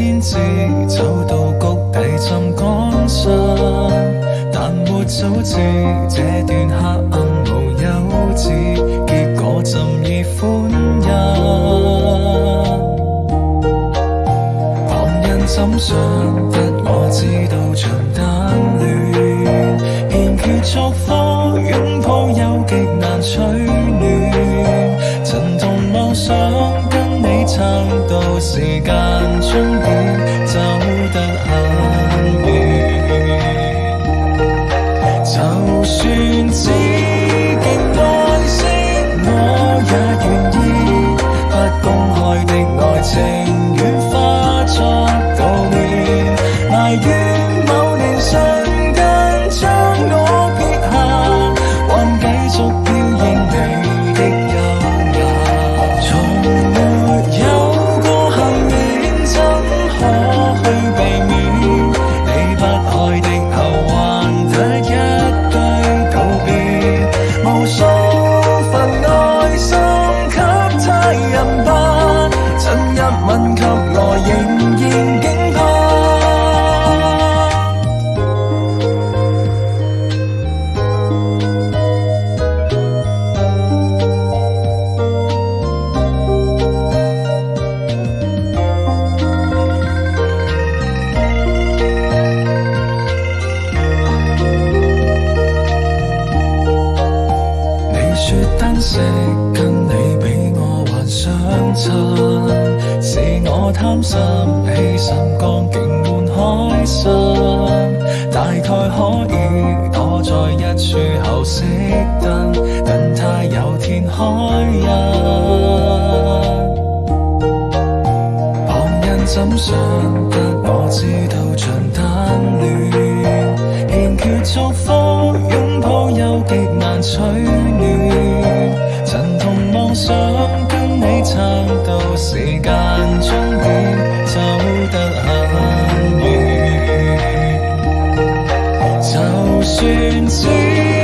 天知走到谷底浸江沙，但没早知这段黑暗无休止，结果怎以欢欣。旁人怎想，得我知道长单恋，欠缺作福，拥抱，有极难取暖，曾同忘想。到时间终点。是，我贪心，欺心光景换开心，大概可以躲在一处厚熄灯，等他有天开印。旁人怎想，得我知道像单恋，欠缺祝福，拥抱又极难取暖，曾同妄想。你唱到时间终点，走得很远。就算只。